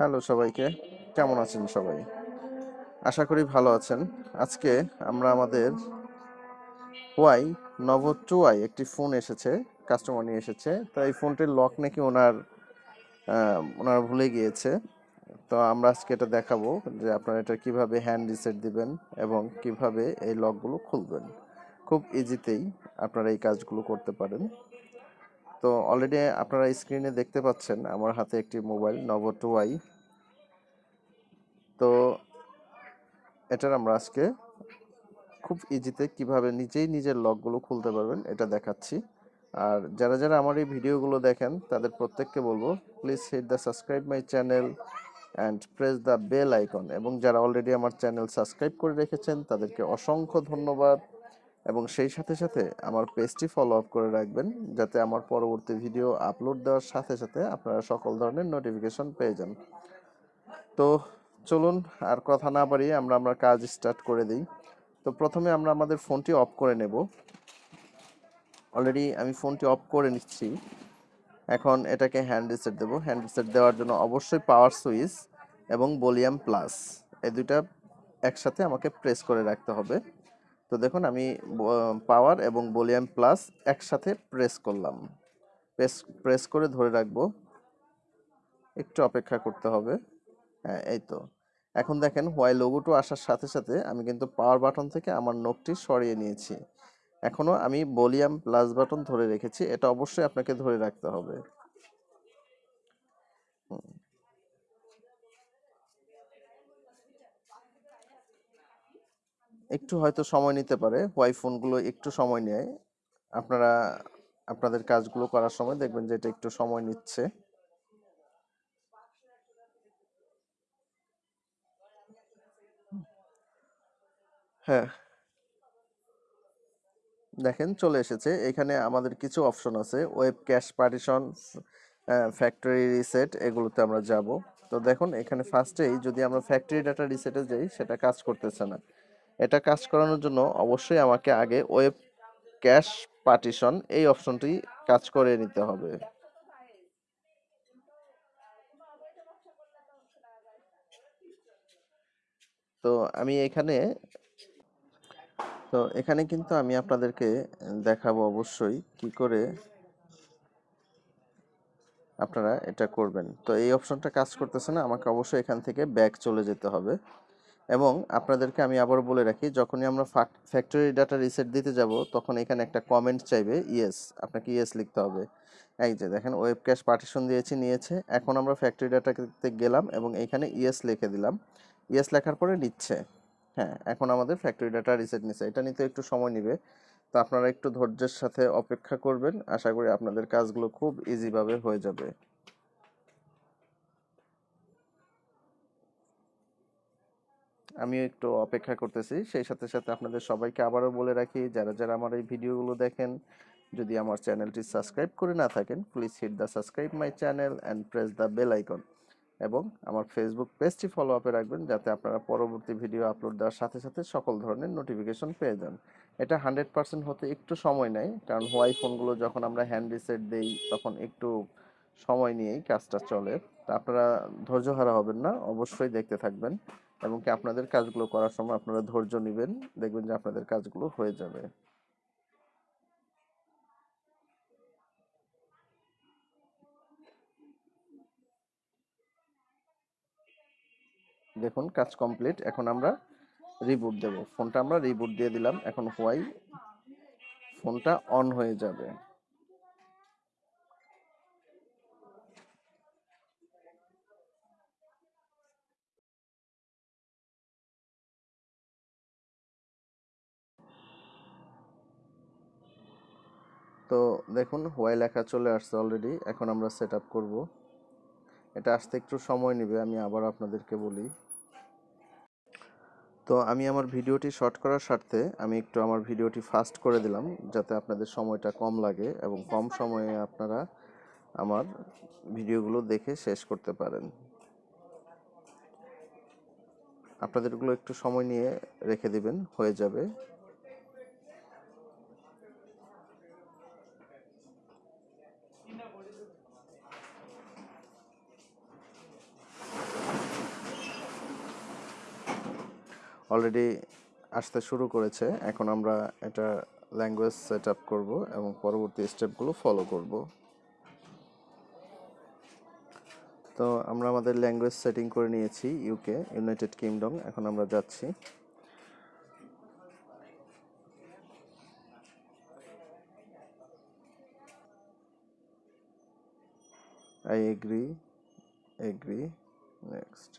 Hello সবাইকে। কেমন আছেন সবাই? আশা করি ভালো আছেন। আজকে আমরা আমাদের ওয়াই নভো টু আই একটি ফোন এসেছে, কাস্টমার নিয়ে এসেছে। তো এই ফোনটির লক নাকি ওনার ওনার ভুলে গিয়েছে। তো আমরা আজকে এটা দেখাবো যে আপনারা এটা কীভাবে হ্যান্ড রিসেট দিবেন এবং কীভাবে এই লকগুলো খুলবেন। খুব ইজিতেই আপনারা এই কাজগুলো করতে পারেন। তো অলরেডি আপনারা স্ক্রিনে দেখতে পাচ্ছেন আমার হাতে একটি মোবাইল নভো টু আই তো এটার আমরা আজকে খুব ইজিতে কীভাবে নিজেই নিজের লকগুলো খুলতে পারবেন এটা দেখাচ্ছি। আর যারা যারা আমার এই ভিডিওগুলো দেখেন, তাদের প্রত্যেককে বলব please hit the subscribe my channel and press the bell icon এবং যারা অলরেডি আমার চ্যানেল সাবস্ক্রাইব করে রেখেছেন, তাদেরকে অসংখ্য ধন্যবাদ। এবং সেই সাথে সাথে আমার পেজটি ফলো আপ করে রাখবেন, যাতে আমার পরবর্তী ভিডিও আপলোড দেওয়ার সাথে সাথে আপনারা সকল ধরনের নোটিফিকেশন পেয়ে যান। তো চলুন আর কথা না বাড়িয়ে আমরা আমরা কাজ স্টার্ট করে দিই। তো প্রথমে আমরা আমাদের ফোনটি অফ করে নেব। অলরেডি আমি ফোনটি অফ করে নিচ্ছি। এখন এটাকে হ্যান্ড রিসেট দেবো। হ্যান্ড রিসেট দেওয়ার জন্য অবশ্যই পাওয়ার সুইচ এবং ভলিউম প্লাস এই দুইটা একসাথে আমাকে প্রেস করে রাখতে হবে। তো দেখুন, আমি পাওয়ার এবং ভলিউম প্লাস একসাথে প্রেস করলাম। প্রেস প্রেস করে ধরে রাখব। একটু অপেক্ষা করতে হবে। হ্যাঁ এই তো। এখন দেখেন হোয়াই লোগোটো আসার সাথে সাথে আমি কিন্তু পাওয়ার বাটন থেকে আমার নোকটি সরিয়ে নিয়েছি। এখনও আমি ভলিউম প্লাস বাটন ধরে রেখেছি। এটা অবশ্যই আপনাকে ধরে রাখতে হবে। একটু হয়তো সময় নিতে পারে। হোয়াই ফোনগুলো একটু সময় নেয়। আপনারা, আপনাদের কাজগুলো করার সময় দেখবেন যে এটা একটু সময় নিচ্ছে। হ্যাঁ। দেখেন চলে এসেছে। এখানে আমাদের কিছু অপশন আছে। Wipe cache partition factory reset এগুলোতে আমরা যাব। তো দেখুন, এখানে ফার্স্টেই যদি আমরা ফ্যাক্টরি ডাটা রিসেটে যাই, সেটা কাজ করতেছে না। এটা কাজ করানোর জন্য অবশ্যই আমাকে আগে ওয়েব ক্যাশ পার্টিশন এই অপশনটি কাজ করে নিতে হবে। তো আমি এখানে, তো এখানে কিন্তু আমি আপনাদেরকে দেখাবো অবশ্যই কি করে আপনারা এটা করবেন। তো এই অপশনটা কাজ করতেছে না, আমাকে অবশ্যই এখান থেকে ব্যাক চলে যেতে হবে। এবং আপনাদেরকে আমি আবার বলে রাখি, যখনই আমরা ফ্যাক্টরি ডাটা রিসেট দিতে যাব, তখন এখানে একটা কমেন্ট চাইবে ইয়েস আপনাকে ইয়েস লিখতে হবে। এই যে দেখেন ওয়েব ক্যাশ পার্টিশন দিয়েছি, নিয়েছে। এখন আমরা ফ্যাক্টরি ডাটাতে গেলাম এবং এখানে ইয়েস লিখে দিলাম। ইয়েস লেখার পরে নিচ্ছে। হ্যাঁ এখন আমাদের ফ্যাক্টরি ডাটা রিসেট নিচ্ছে এটা নিতে একটু সময় নেবে। তো আপনারা একটু ধৈর্যের সাথে অপেক্ষা করবেন। আশা করি আপনাদের কাজগুলো খুব ইজিভাবে হয়ে যাবে। আমিও একটু অপেক্ষা করতেছি। সেই সাথে সাথে আপনাদের সবাইকে আবারও বলে রাখি, যারা যারা আমার এই ভিডিওগুলো দেখেন, যদি আমার চ্যানেলটি সাবস্ক্রাইব করে না থাকেন please hit the subscribe my channel and press the bell icon এবং আমার ফেসবুক পেজটি ফলো আপে রাখবেন, যাতে আপনারা পরবর্তী ভিডিও আপলোড দেওয়ার সাথে সাথে সকল ধরনের নোটিফিকেশন পেয়ে যান। এটা হান্ড্রেড পার্সেন্ট হতে একটু সময় নেয়, কারণ হোয়াই ফোনগুলো যখন আমরা হ্যান্ড রিসেট দেই, তখন একটু সময় নিয়েই কাজটা চলে। তা আপনারা ধৈর্য হারা হবেন না, অবশ্যই দেখতে থাকবেন। এবং কি আপনাদের কাজগুলো করার সময় আপনারা ধৈর্য নেবেন, দেখবেন যে আপনাদের কাজগুলো হয়ে যাবে। দেখুন, কাজ কমপ্লিট। এখন আমরা রিবুট দেব। ফোনটা আমরা রিবুট দিয়ে দিলাম। এখন হোয়াই ফোনটা অন হয়ে যাবে। তো দেখুন হোয়াই লেখা চলে আসছে অলরেডি এখন আমরা সেট আপ করব। এটা আসতে একটু সময় নেবে, আমি আবার আপনাদেরকে বলি। তো আমি আমার ভিডিওটি শর্ট করার স্বার্থে আমি একটু আমার ভিডিওটি ফাস্ট করে দিলাম, যাতে আপনাদের সময়টা কম লাগে এবং কম সময়ে আপনারা আমার ভিডিওগুলো দেখে শেষ করতে পারেন। আপনাদেরগুলো একটু সময় নিয়ে রেখে দিবেন, হয়ে যাবে। অলরেডি আসতে শুরু করেছে। এখন আমরা এটা ল্যাঙ্গুয়েজ সেট আপ করব এবং পরবর্তী স্টেপগুলো ফলো করব। তো আমরা আমাদের ল্যাঙ্গুয়েজ সেটিং করে নিয়েছি ইউকে ইউনাইটেড কিংডম এখন আমরা যাচ্ছি। I agree, agree, next.